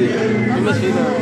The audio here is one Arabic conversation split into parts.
You must be there.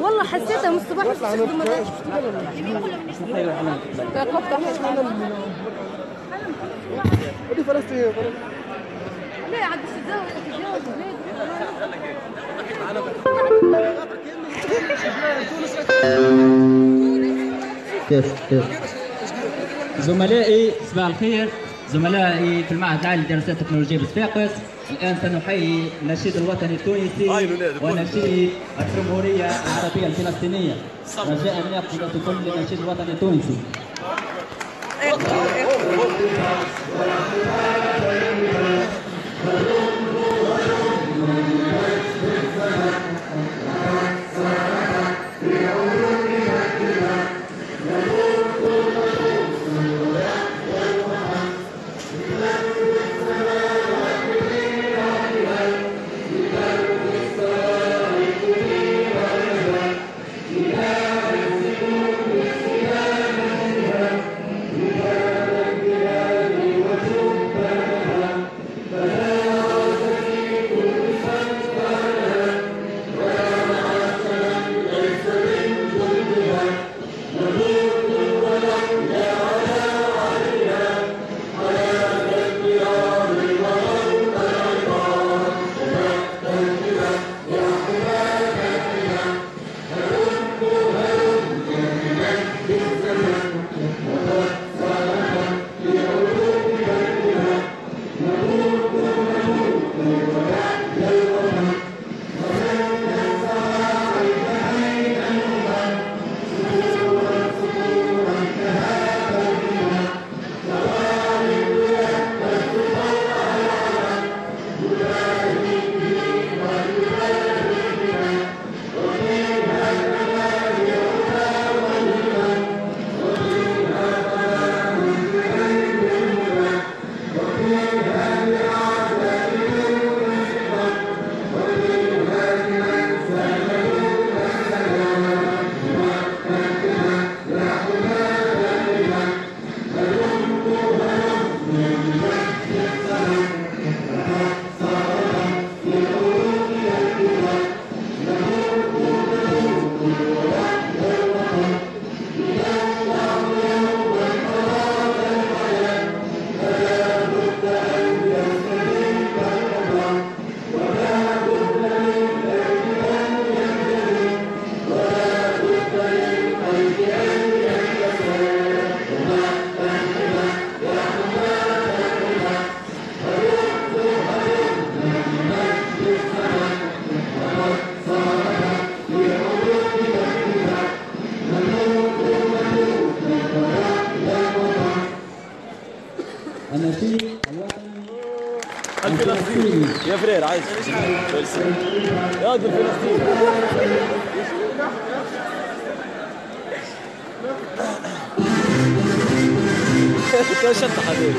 والله حسيتها من الصباح بس ودي فلسطين. عاد تتزوج كيف كيف؟ زملائي صباح الخير. زملائي في المعهد العالي للدراسات التكنولوجية بصفاقس الآن سنحيي النشيد الوطني التونسي ونشيد الجمهورية العربية الفلسطينية. رجاء أن يأخذ كل النشيد الوطني التونسي. يا فرير عايز. يا واد الفلسطيني انت شط حبيبي.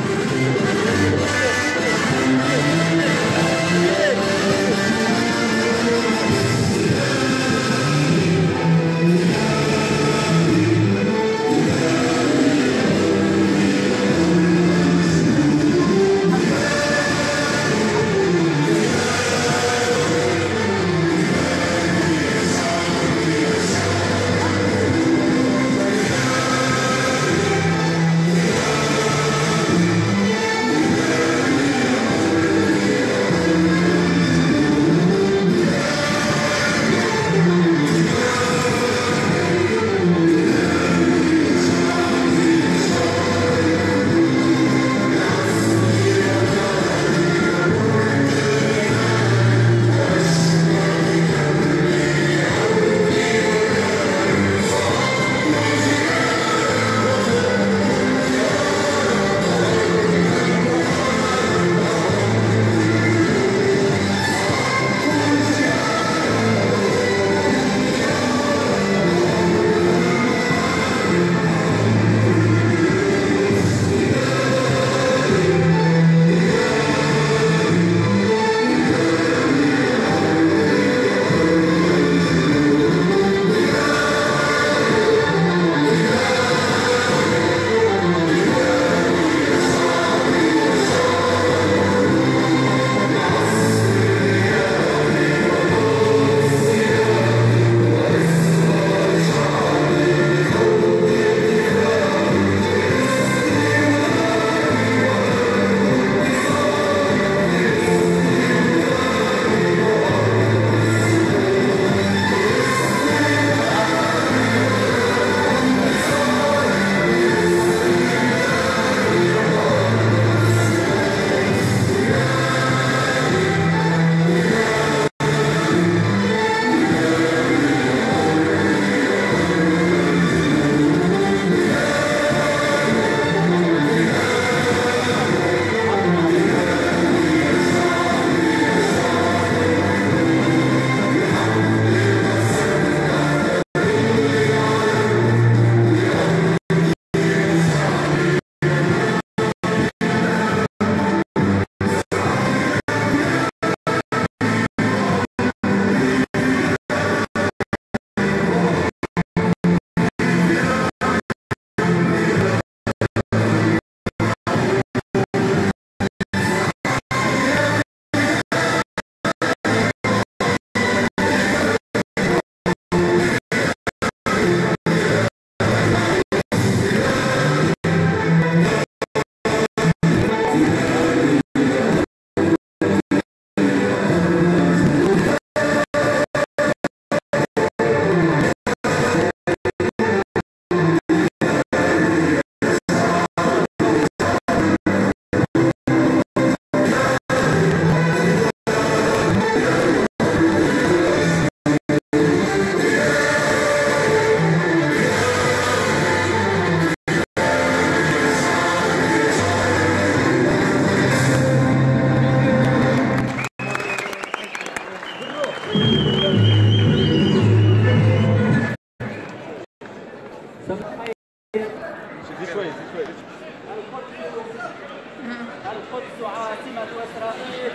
القدس عاصمة إسرائيل.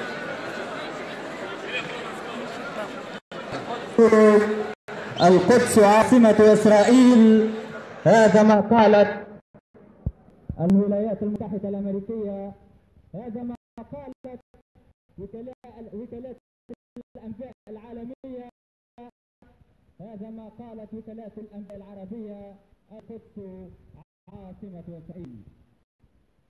القدس عاصمة إسرائيل. هذا ما قالت الولايات المتحدة الأمريكية. هذا ما قالت وكالات الأنباء العالمية. هذا ما قالت وكالات الأنباء العربية. القدس عاصمة إسرائيل.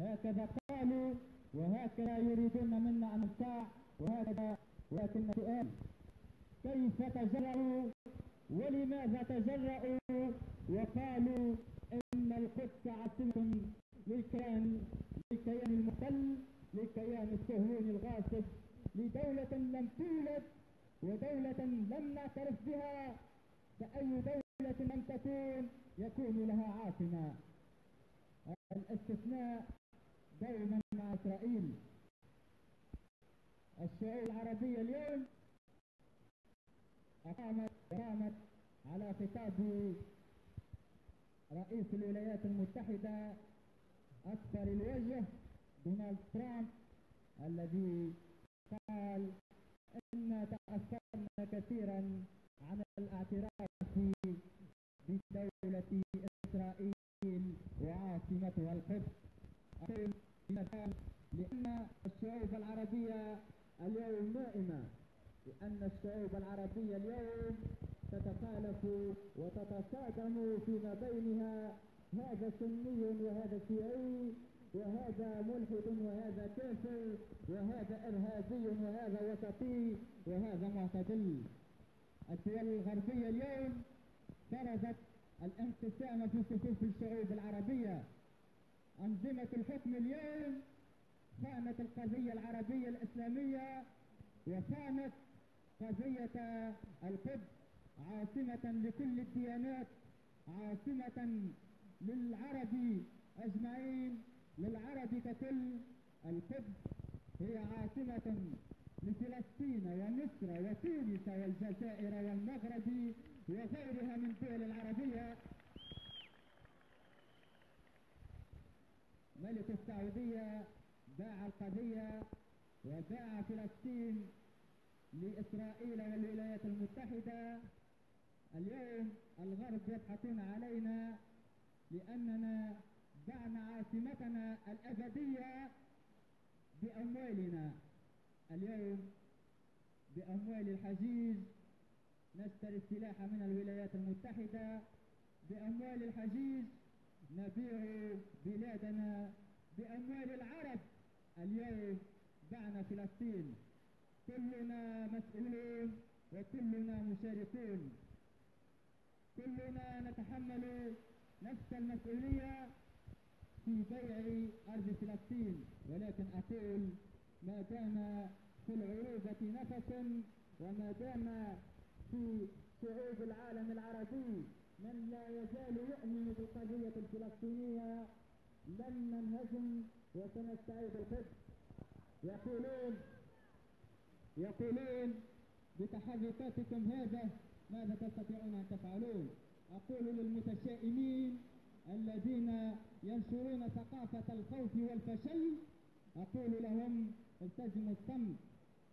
هكذا قالوا وهكذا يريدون منا أن نطاع وهكذا ولكن سؤال. كيف تجرؤوا ولماذا تجرؤوا وقالوا إن القدس عاصمة للكيان للكيان المحتل للكيان الصهيوني الغاصب لدولة لم تولد ودولة لم نعترف بها. فأي دولة لم تكون يكون لها عاصمة. الاستثناء دائما مع إسرائيل الشعوب العربية اليوم أقامت قامت على خطاب رئيس الولايات المتحدة أكثر الوجه دونالد ترامب الذي قال إن تأثرنا كثيرا عن الاعتراف بدولة إسرائيل وعاصمتها القدس أقول لأن الشعوب العربية اليوم نائمة لأن الشعوب العربية اليوم تتخالف وتتصادم فيما بينها هذا سني وهذا شيعي وهذا ملحد وهذا كافر وهذا إرهابي وهذا وسطي وهذا معتدل. الدول الغربية اليوم فرضت الانقسام في صفوف الشعوب العربية. أنظمة الحكم اليوم خانت القضية العربية الإسلامية وخانت قضية القدس عاصمة لكل الديانات عاصمة للعرب أجمعين للعرب ككل. القدس هي عاصمة لفلسطين ومصر وتونس والجزائر والمغرب وغيرها من الدول العربية. ملك السعودية باع القضية وباع فلسطين لإسرائيل والولايات المتحدة. اليوم الغرب يضحكون علينا لأننا بعنا عاصمتنا الأبدية بأموالنا. اليوم بأموال الحجيج نشتري السلاح من الولايات المتحدة. بأموال الحجيج نبيع بلادنا بأموال العرب اليوم بعنا فلسطين. كلنا مسؤولون وكلنا مشاركون. كلنا نتحمل نفس المسؤولية في بيع أرض فلسطين. ولكن أقول ما دام في العروبة نفس وما دام في شعوب العالم العربي من لا يزال يؤمن بالقضية الفلسطينية لن ننهزم وسنستعيد القدس يقولون يقولون بتحركاتكم هذا ماذا تستطيعون أن تفعلون؟ أقول للمتشائمين الذين ينشرون ثقافة الخوف والفشل أقول لهم التزموا الصمت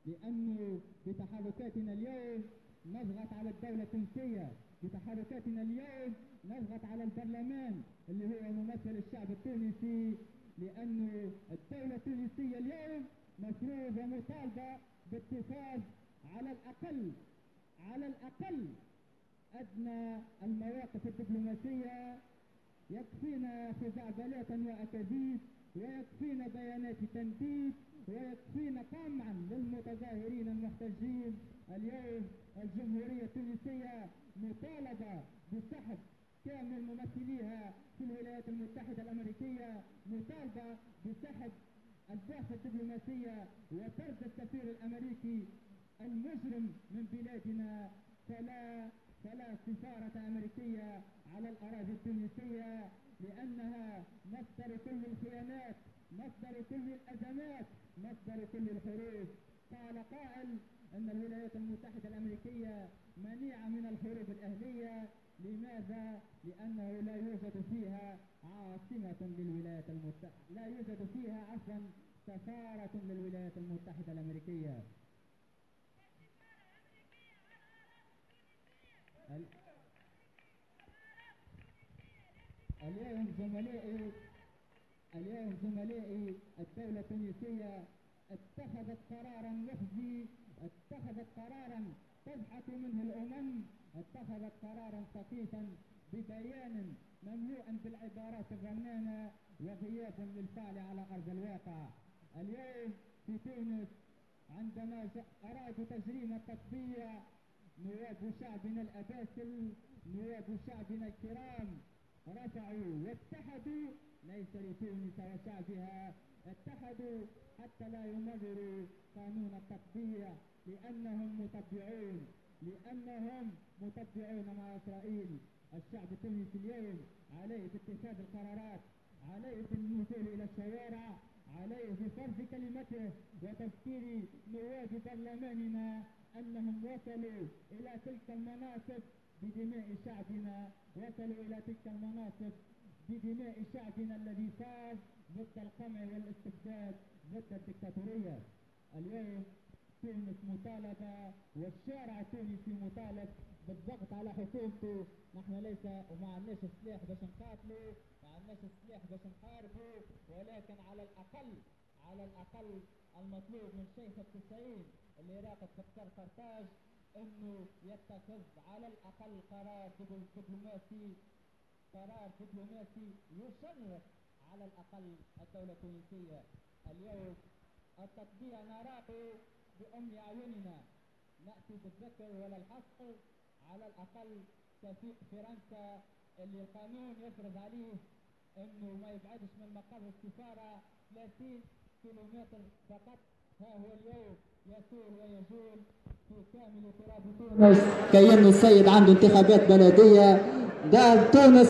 لأنه بتحركاتنا اليوم نضغط على الدولة التونسية. بتحركاتنا اليوم نضغط على البرلمان اللي هو ممثل الشعب التونسي لأنه الدولة التونسية اليوم مفروض ومطالبة باتخاذ على الأقل على الأقل أدنى المواقف الدبلوماسية. يكفينا خزعبلات وأكاذيب ويكفينا بيانات تنديد ويكفينا قمعا للمتظاهرين المحتجين اليوم الجمهورية التونسية. مطالبة بسحب كامل ممثليها في الولايات المتحدة الأمريكية مطالبة بسحب البعثة الدبلوماسية وطرد السفير الأمريكي المجرم من بلادنا. فلا فلا سفارة أمريكية على الأراضي التونسية لأنها مصدر كل الخيانات مصدر كل الأزمات مصدر كل الحروب. قال قائل أن الولايات المتحدة الأمريكية منيعة من الحروب الأهلية لماذا؟ لأنه لا يوجد فيها عاصمة للولايات المتحدة لا يوجد فيها عفوا سفارة للولايات المتحدة الأمريكية ال- اليوم زملائي اليوم زملائي الدولة التونسية اتخذت قرارا مخزي اتخذت قرارا تضحك منه الأمم اتخذت قرارا سخيفا ببيان مملوءا بالعبارات الرنانة وغياب للفعل على أرض الواقع. اليوم في تونس عندما أرادوا تجريم التطبيع نواب شعبنا الأباسل نواب شعبنا الكرام رفعوا واتحدوا ليس لتونس وشعبها اتحدوا حتى لا يمرروا قانون التطبيع. لأنهم مطبعون لأنهم مطبعون مع إسرائيل. الشعب التونسي اليوم عليه باتخاذ القرارات عليه بالنزول إلى الشوارع عليه بفرض كلمته وتذكير نواب برلماننا أنهم وصلوا إلى تلك المناصب بدماء شعبنا وصلوا إلى تلك المناصب بدماء شعبنا الذي فاز ضد القمع والاستبداد ضد الدكتاتورية. اليوم تونس مطالبة والشارع التونسي مطالب بالضغط على حكومته. نحن ليس وما عندناش سلاح باش نقاتلوا ما عندناش سلاح باش نحاربوا ولكن على الأقل على الأقل المطلوب من شيخ التسعين اللي راقد في قطر قرطاج إنه يتخذ على الأقل قرار دبل- دبلوماسي قرار دبلوماسي يشرف على الأقل الدولة التونسية. اليوم التطبيع نراه بأم أعيننا نأتي بالذكر ولا الحصر على الأقل سفير فرنسا اللي القانون يفرض عليه إنه ما يبعدش من مقر السفارة 30 كيلومتر فقط. ها هو اليوم يسير ويجول في كامل تراب تونس كأن السيد عنده انتخابات بلدية. ده تونس